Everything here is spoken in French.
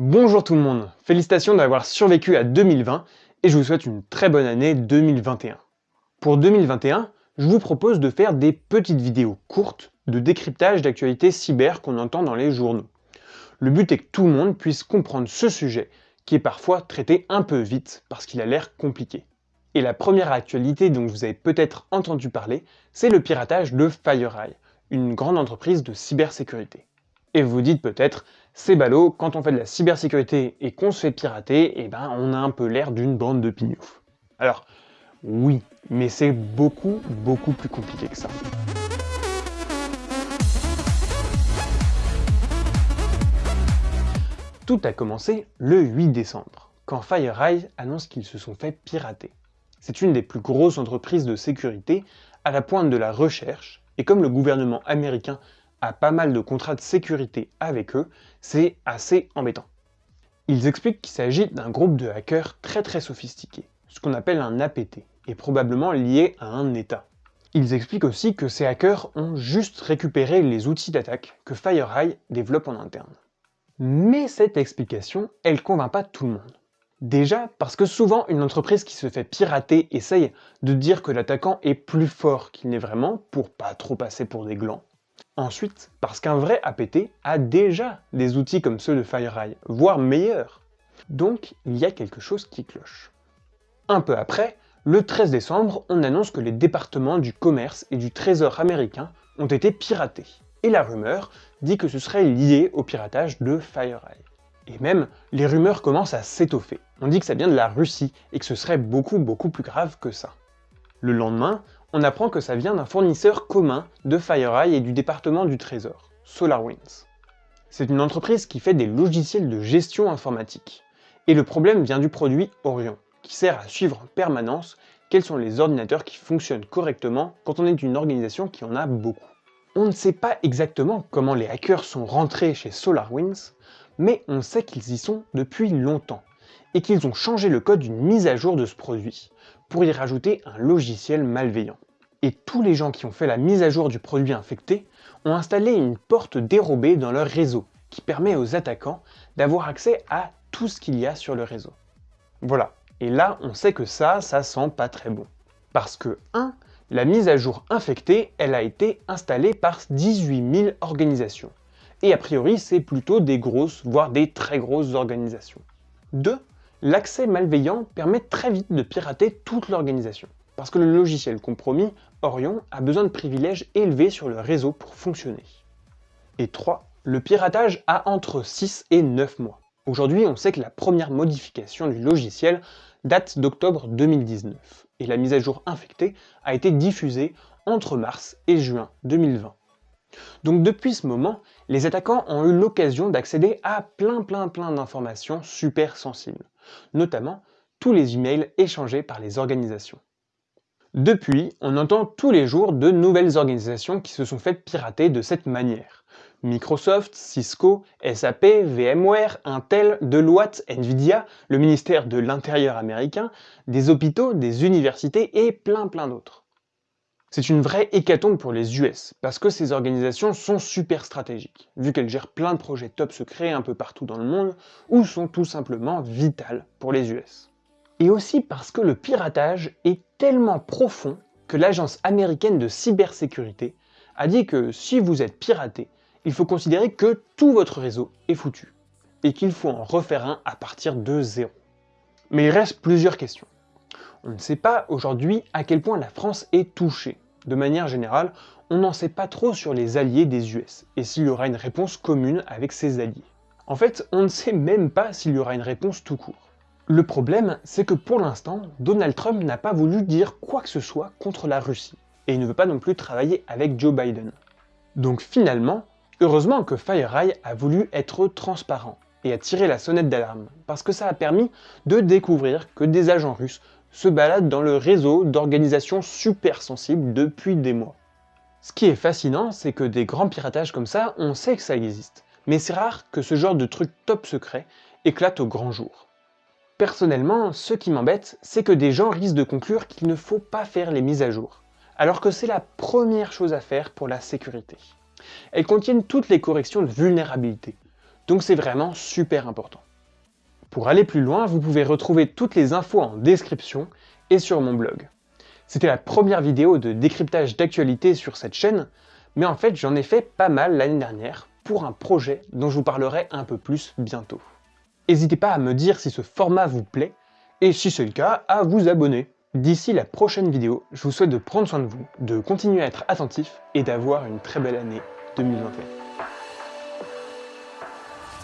Bonjour tout le monde, félicitations d'avoir survécu à 2020 et je vous souhaite une très bonne année 2021. Pour 2021, je vous propose de faire des petites vidéos courtes de décryptage d'actualités cyber qu'on entend dans les journaux. Le but est que tout le monde puisse comprendre ce sujet qui est parfois traité un peu vite parce qu'il a l'air compliqué. Et la première actualité dont vous avez peut-être entendu parler, c'est le piratage de FireEye, une grande entreprise de cybersécurité. Et vous dites peut-être, c'est ballot, quand on fait de la cybersécurité et qu'on se fait pirater, eh ben on a un peu l'air d'une bande de pignoufs. Alors, oui, mais c'est beaucoup, beaucoup plus compliqué que ça. Tout a commencé le 8 décembre, quand FireEye annonce qu'ils se sont fait pirater. C'est une des plus grosses entreprises de sécurité à la pointe de la recherche, et comme le gouvernement américain a pas mal de contrats de sécurité avec eux, c'est assez embêtant. Ils expliquent qu'il s'agit d'un groupe de hackers très très sophistiqué, ce qu'on appelle un APT, et probablement lié à un État. Ils expliquent aussi que ces hackers ont juste récupéré les outils d'attaque que FireEye développe en interne. Mais cette explication, elle convainc pas tout le monde. Déjà parce que souvent une entreprise qui se fait pirater essaye de dire que l'attaquant est plus fort qu'il n'est vraiment pour pas trop passer pour des glands. Ensuite, parce qu'un vrai APT a déjà des outils comme ceux de FireEye, voire meilleurs. Donc, il y a quelque chose qui cloche. Un peu après, le 13 décembre, on annonce que les départements du commerce et du trésor américain ont été piratés. Et la rumeur dit que ce serait lié au piratage de FireEye. Et même, les rumeurs commencent à s'étoffer. On dit que ça vient de la Russie et que ce serait beaucoup beaucoup plus grave que ça. Le lendemain, on apprend que ça vient d'un fournisseur commun de FireEye et du département du Trésor, SolarWinds. C'est une entreprise qui fait des logiciels de gestion informatique. Et le problème vient du produit Orion, qui sert à suivre en permanence quels sont les ordinateurs qui fonctionnent correctement quand on est une organisation qui en a beaucoup. On ne sait pas exactement comment les hackers sont rentrés chez SolarWinds, mais on sait qu'ils y sont depuis longtemps, et qu'ils ont changé le code d'une mise à jour de ce produit, pour y rajouter un logiciel malveillant. Et tous les gens qui ont fait la mise à jour du produit infecté ont installé une porte dérobée dans leur réseau, qui permet aux attaquants d'avoir accès à tout ce qu'il y a sur le réseau. Voilà, et là on sait que ça, ça sent pas très bon. Parce que 1. La mise à jour infectée, elle a été installée par 18 000 organisations. Et a priori, c'est plutôt des grosses, voire des très grosses organisations. 2 l'accès malveillant permet très vite de pirater toute l'organisation. Parce que le logiciel compromis, Orion, a besoin de privilèges élevés sur le réseau pour fonctionner. Et 3. Le piratage a entre 6 et 9 mois. Aujourd'hui, on sait que la première modification du logiciel date d'octobre 2019, et la mise à jour infectée a été diffusée entre mars et juin 2020. Donc depuis ce moment, les attaquants ont eu l'occasion d'accéder à plein plein plein d'informations super sensibles, notamment tous les emails échangés par les organisations. Depuis, on entend tous les jours de nouvelles organisations qui se sont faites pirater de cette manière. Microsoft, Cisco, SAP, VMware, Intel, Deloitte, Nvidia, le ministère de l'Intérieur américain, des hôpitaux, des universités et plein plein d'autres. C'est une vraie hécatombe pour les US, parce que ces organisations sont super stratégiques, vu qu'elles gèrent plein de projets top secrets un peu partout dans le monde, ou sont tout simplement vitales pour les US. Et aussi parce que le piratage est tellement profond que l'agence américaine de cybersécurité a dit que si vous êtes piraté, il faut considérer que tout votre réseau est foutu, et qu'il faut en refaire un à partir de zéro. Mais il reste plusieurs questions. On ne sait pas aujourd'hui à quel point la France est touchée. De manière générale, on n'en sait pas trop sur les alliés des US, et s'il y aura une réponse commune avec ses alliés. En fait, on ne sait même pas s'il y aura une réponse tout court. Le problème, c'est que pour l'instant, Donald Trump n'a pas voulu dire quoi que ce soit contre la Russie, et il ne veut pas non plus travailler avec Joe Biden. Donc finalement, heureusement que FireEye a voulu être transparent, et a tiré la sonnette d'alarme, parce que ça a permis de découvrir que des agents russes se balade dans le réseau d'organisations super sensibles depuis des mois. Ce qui est fascinant, c'est que des grands piratages comme ça, on sait que ça existe, mais c'est rare que ce genre de truc top secret éclate au grand jour. Personnellement, ce qui m'embête, c'est que des gens risquent de conclure qu'il ne faut pas faire les mises à jour, alors que c'est la première chose à faire pour la sécurité. Elles contiennent toutes les corrections de vulnérabilité, donc c'est vraiment super important. Pour aller plus loin, vous pouvez retrouver toutes les infos en description et sur mon blog. C'était la première vidéo de décryptage d'actualité sur cette chaîne, mais en fait j'en ai fait pas mal l'année dernière pour un projet dont je vous parlerai un peu plus bientôt. N'hésitez pas à me dire si ce format vous plaît, et si c'est le cas, à vous abonner. D'ici la prochaine vidéo, je vous souhaite de prendre soin de vous, de continuer à être attentif et d'avoir une très belle année 2021.